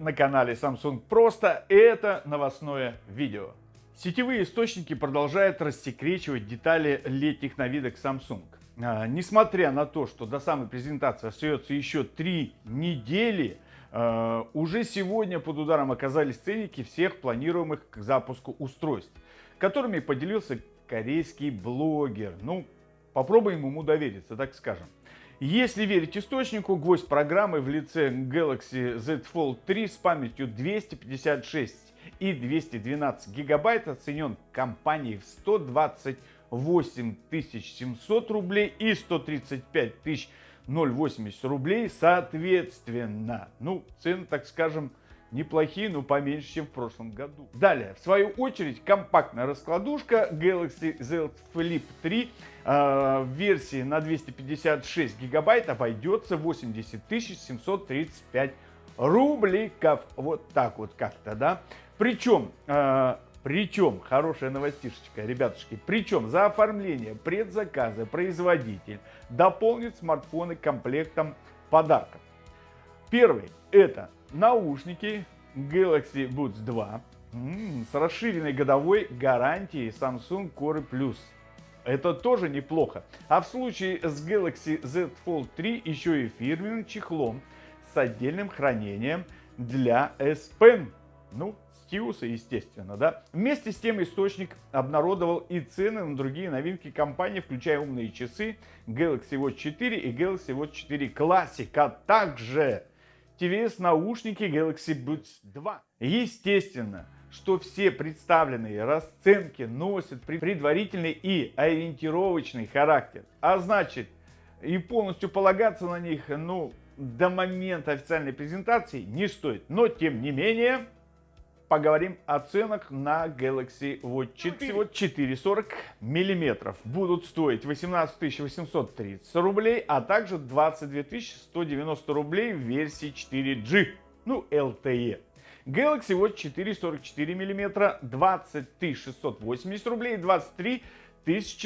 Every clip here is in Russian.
на канале Samsung Просто. Это новостное видео. Сетевые источники продолжают рассекречивать детали летних новинок Samsung. А, несмотря на то, что до самой презентации остается еще три недели, а, уже сегодня под ударом оказались ценники всех планируемых к запуску устройств, которыми поделился корейский блогер. Ну, попробуем ему довериться, так скажем. Если верить источнику, гвоздь программы в лице Galaxy Z Fold 3 с памятью 256 и 212 гигабайт оценен компанией в 128 700 рублей и 135 080 рублей соответственно. Ну, цены, так скажем, неплохие, но поменьше, чем в прошлом году. Далее, в свою очередь, компактная раскладушка Galaxy Z Flip 3 э, в версии на 256 гигабайт обойдется 80 735 рубликов. Вот так вот как-то, да. Причем, э, причем, хорошая новостишечка, ребятушки, причем за оформление предзаказа производитель дополнит смартфоны комплектом подарков. Первый это наушники Galaxy Buds 2 с расширенной годовой гарантией Samsung Core Plus. Это тоже неплохо. А в случае с Galaxy Z Fold 3 еще и фирменным чехлом с отдельным хранением для S Pen. Ну, стилуса, естественно, да. Вместе с тем источник обнародовал и цены на другие новинки компании, включая умные часы Galaxy Watch 4 и Galaxy Watch 4 Classic, а также TVS наушники Galaxy Buds 2. Естественно, что все представленные расценки носят предварительный и ориентировочный характер. А значит, и полностью полагаться на них, ну, до момента официальной презентации не стоит. Но, тем не менее, поговорим о ценах на Galaxy Watch 4. Всего 4,40 миллиметров. Будут стоить 18 830 рублей, а также 22 190 рублей в версии 4G, ну LTE. Galaxy Watch 4 44 мм 20 680 рублей, 23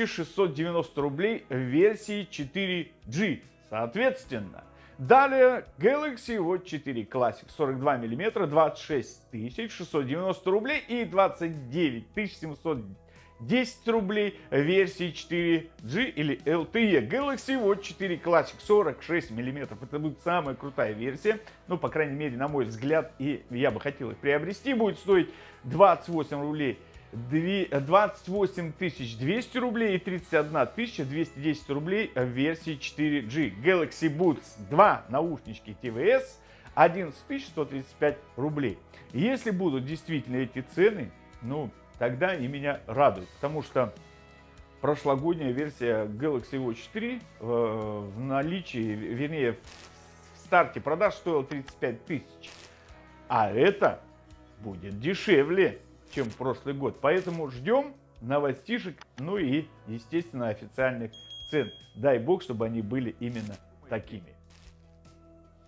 690 рублей в версии 4G. Соответственно, Далее Galaxy Watch 4 Classic 42 мм 26 690 рублей и 29 710 рублей версии 4G или LTE. Galaxy Watch 4 Classic 46 мм. Это будет самая крутая версия. Ну, по крайней мере, на мой взгляд, и я бы хотел их приобрести. Будет стоить 28 рублей 28 200 рублей и 31 210 рублей в версии 4G. Galaxy Buds 2 наушнички TVS 11 135 рублей. Если будут действительно эти цены, ну, тогда они меня радуют, потому что прошлогодняя версия Galaxy Watch 3 э, в наличии, вернее, в старте продаж стоила 35 тысяч, а это будет дешевле чем прошлый год. Поэтому ждем новостишек, ну и, естественно, официальных цен. Дай бог, чтобы они были именно такими.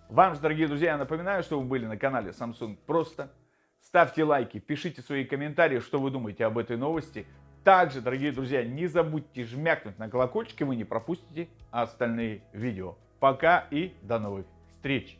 Вам же, дорогие друзья, я напоминаю, что вы были на канале Samsung Просто. Ставьте лайки, пишите свои комментарии, что вы думаете об этой новости. Также, дорогие друзья, не забудьте жмякнуть на колокольчик, и вы не пропустите остальные видео. Пока и до новых встреч!